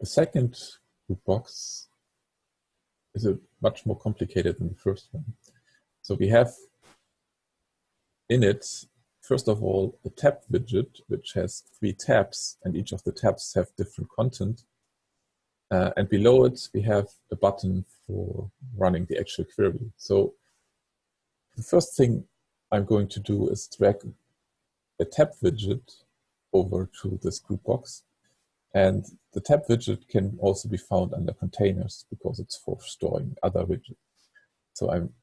the second group box is a much more complicated than the first one. So we have in it, first of all, a tab widget, which has three tabs, and each of the tabs have different content. Uh, and below it, we have a button for running the actual query. So the first thing I'm going to do is drag a tab widget over to this group box. And the tab widget can also be found under containers because it's for storing other widgets. So I'm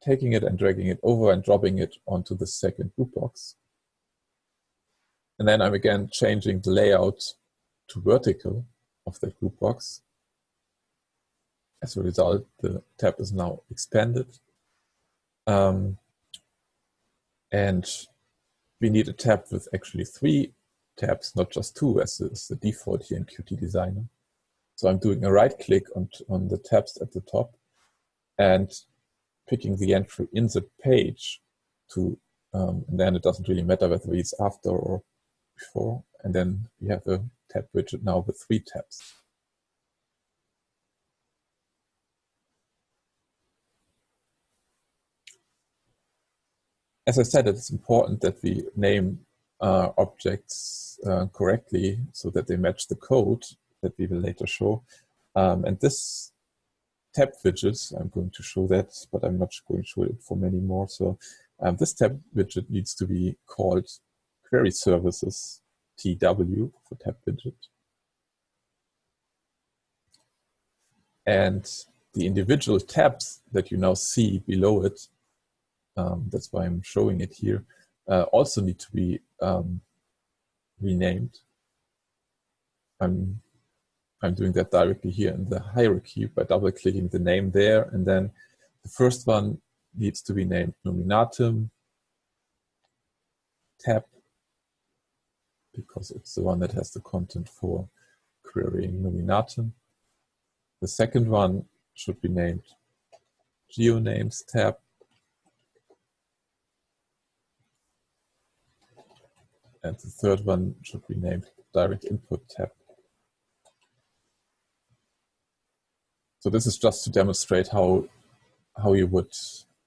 taking it and dragging it over and dropping it onto the second group box. And then I'm again changing the layout to vertical of that group box. As a result, the tab is now expanded. Um, and we need a tab with actually three tabs, not just two, as is the default here in Qt Designer. So I'm doing a right click on, on the tabs at the top and picking the entry in the page to, um, and then it doesn't really matter whether it's after or before. And then we have a tab widget now with three tabs. As I said, it's important that we name uh, objects uh, correctly so that they match the code that we will later show. Um, and this tab widget, I'm going to show that, but I'm not going to show it for many more. So um, this tab widget needs to be called query services TW for tab widget. And the individual tabs that you now see below it, um, that's why I'm showing it here, uh, also need to be um, renamed. I'm, I'm doing that directly here in the hierarchy by double clicking the name there. And then the first one needs to be named Nominatim tab because it's the one that has the content for querying Nominatim. The second one should be named geonames tab And the third one should be named direct input tab. So this is just to demonstrate how, how you would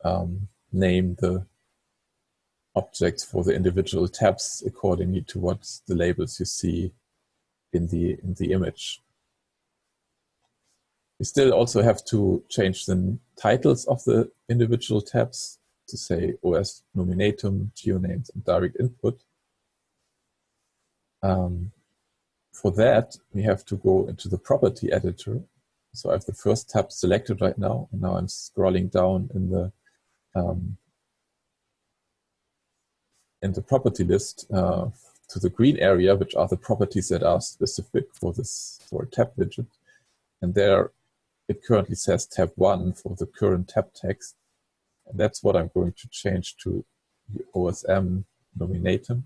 um, name the objects for the individual tabs accordingly to what the labels you see in the, in the image. You still also have to change the titles of the individual tabs to say OS Nominatim, geonames, and direct input. Um, for that, we have to go into the property editor. So I have the first tab selected right now, and now I'm scrolling down in the um, in the property list uh, to the green area, which are the properties that are specific for this for a tab widget. And there it currently says tab one for the current tab text. And that's what I'm going to change to the OSM Nominatim.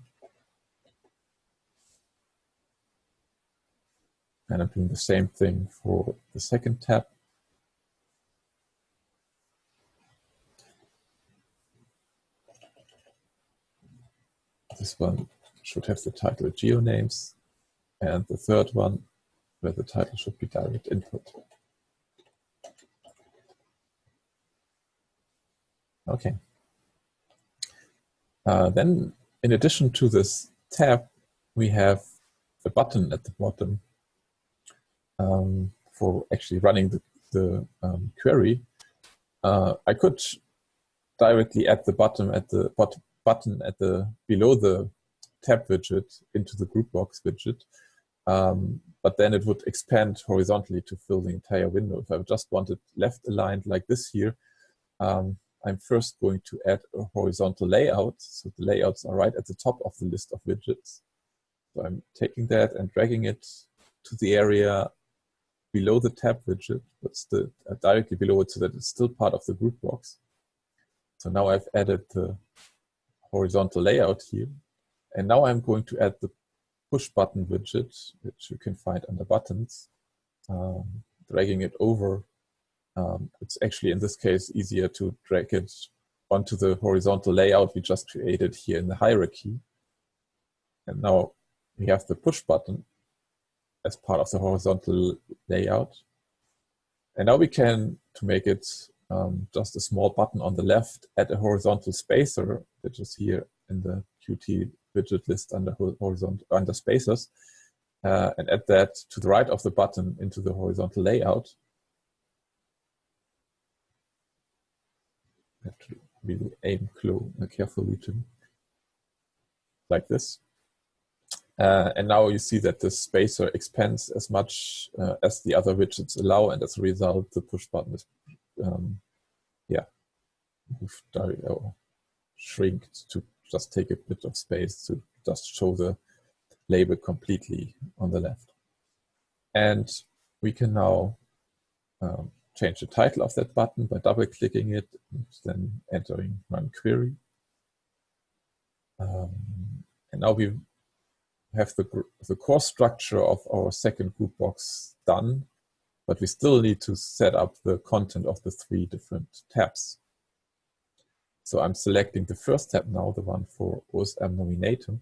And I'm doing the same thing for the second tab. This one should have the title GeoNames, and the third one where the title should be direct input. Okay. Uh, then, in addition to this tab, we have a button at the bottom um, for actually running the, the um, query, uh, I could directly add the button at the button at the below the tab widget into the group box widget. Um, but then it would expand horizontally to fill the entire window. If I just wanted left aligned like this here, um, I'm first going to add a horizontal layout. So the layouts are right at the top of the list of widgets. So I'm taking that and dragging it to the area below the tab widget, but still uh, directly below it so that it's still part of the group box. So now I've added the horizontal layout here. And now I'm going to add the push button widget, which you can find under buttons, um, dragging it over. Um, it's actually, in this case, easier to drag it onto the horizontal layout we just created here in the hierarchy. And now we have the push button as part of the horizontal layout. And now we can, to make it um, just a small button on the left, add a horizontal spacer, which is here in the Qt widget list under horizontal under spacers, uh, and add that to the right of the button into the horizontal layout. Have to really aim clue carefully to like this. Uh, and now you see that the spacer expands as much uh, as the other widgets allow, and as a result, the push button is, um, yeah, or shrinked to just take a bit of space to just show the label completely on the left. And we can now um, change the title of that button by double-clicking it and then entering run query. Um, and now we have the, the core structure of our second group box done, but we still need to set up the content of the three different tabs. So I'm selecting the first tab now, the one for OSM Nominatim.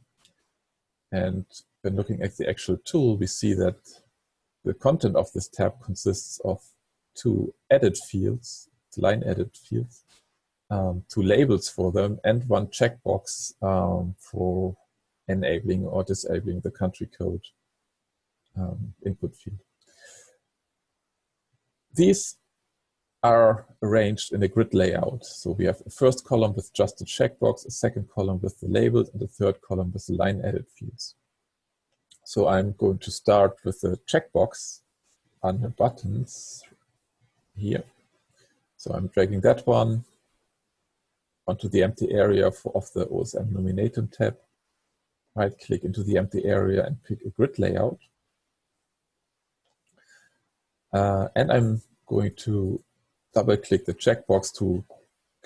And when looking at the actual tool, we see that the content of this tab consists of two edit fields, line edit fields, um, two labels for them, and one checkbox um, for enabling or disabling the country code um, input field. These are arranged in a grid layout. So we have a first column with just a checkbox, a second column with the labels, and a third column with the line edit fields. So I'm going to start with the checkbox under buttons here. So I'm dragging that one onto the empty area for, of the OSM Nominatim tab right click into the empty area and pick a grid layout. Uh, and I'm going to double click the checkbox to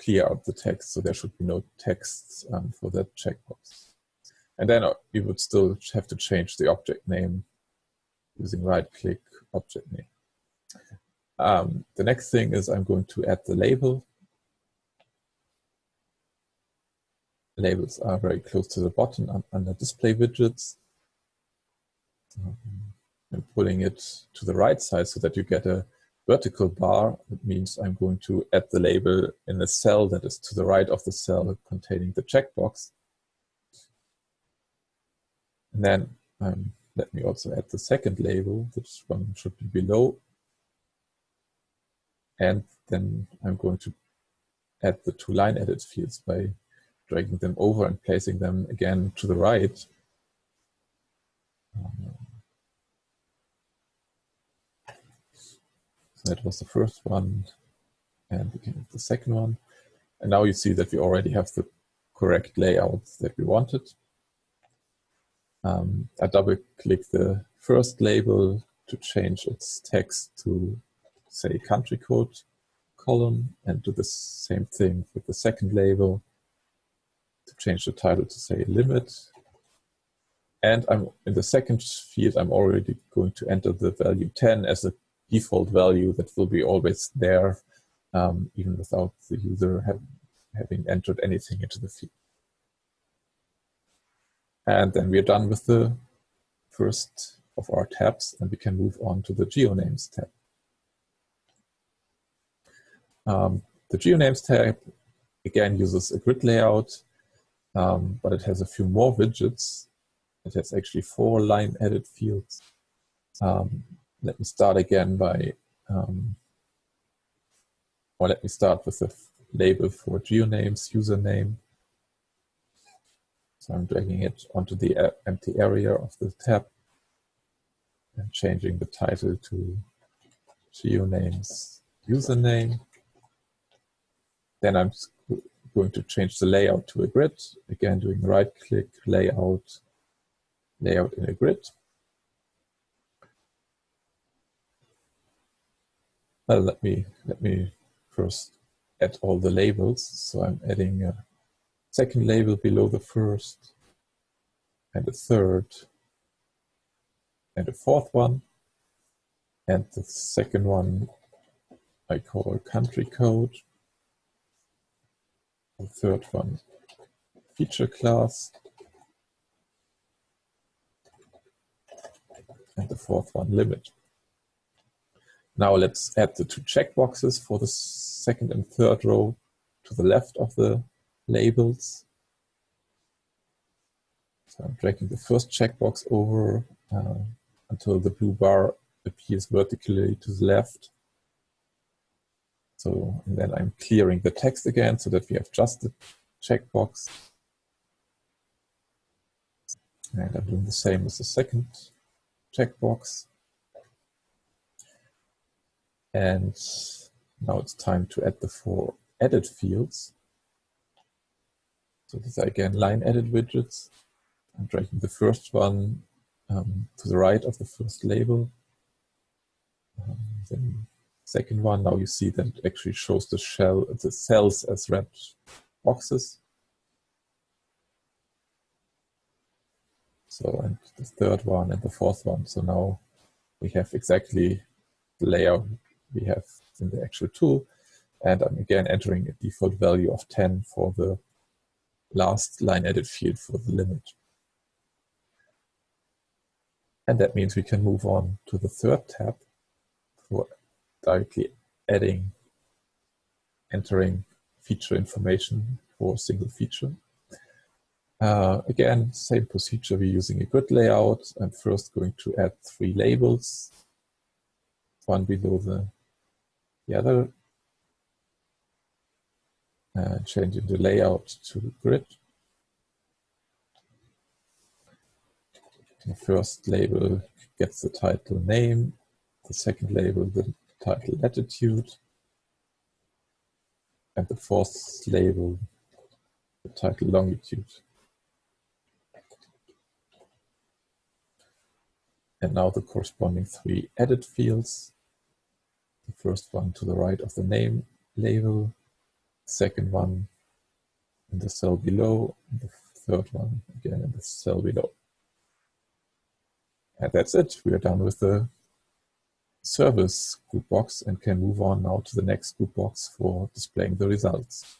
clear out the text. So there should be no text um, for that checkbox. And then uh, you would still have to change the object name using right click object name. Um, the next thing is I'm going to add the label labels are very close to the bottom under display widgets. Um, and pulling it to the right side so that you get a vertical bar. It means I'm going to add the label in a cell that is to the right of the cell containing the checkbox. And then um, let me also add the second label, which one should be below. And then I'm going to add the two line edit fields by dragging them over and placing them again to the right. So that was the first one and again the second one. And now you see that we already have the correct layouts that we wanted. Um, I double click the first label to change its text to say country code column and do the same thing with the second label to change the title to say limit. And I'm in the second field, I'm already going to enter the value 10 as a default value that will be always there, um, even without the user have, having entered anything into the field. And then we're done with the first of our tabs, and we can move on to the GeoNames tab. Um, the GeoNames tab, again, uses a grid layout um, but it has a few more widgets. It has actually four line edit fields. Um, let me start again by, um, or let me start with the label for geonames, username. So I'm dragging it onto the empty area of the tab and changing the title to geonames username. Then I'm going to change the layout to a grid. Again, doing right click, layout, layout in a grid. Well, let me, let me first add all the labels. So I'm adding a second label below the first and a third and a fourth one. And the second one I call country code the third one, feature class. and the fourth one limit. Now let's add the two checkboxes for the second and third row to the left of the labels. So I'm dragging the first checkbox over uh, until the blue bar appears vertically to the left. So then I'm clearing the text again so that we have just the checkbox. And I'm doing the same with the second checkbox. And now it's time to add the four edit fields. So these are again line edit widgets. I'm dragging the first one um, to the right of the first label. Um, then second one, now you see that it actually shows the shell, the cells as red boxes. So, and the third one and the fourth one. So now we have exactly the layout we have in the actual tool. And I'm again entering a default value of 10 for the last line edit field for the limit. And that means we can move on to the third tab for directly adding, entering feature information for a single feature. Uh, again, same procedure, we're using a grid layout. I'm first going to add three labels, one below the, the other, and changing the layout to grid. The first label gets the title name, the second label the title latitude, and the fourth label the title longitude. And now the corresponding three edit fields. The first one to the right of the name label, second one in the cell below, the third one again in the cell below. And that's it. We are done with the service group box and can move on now to the next group box for displaying the results.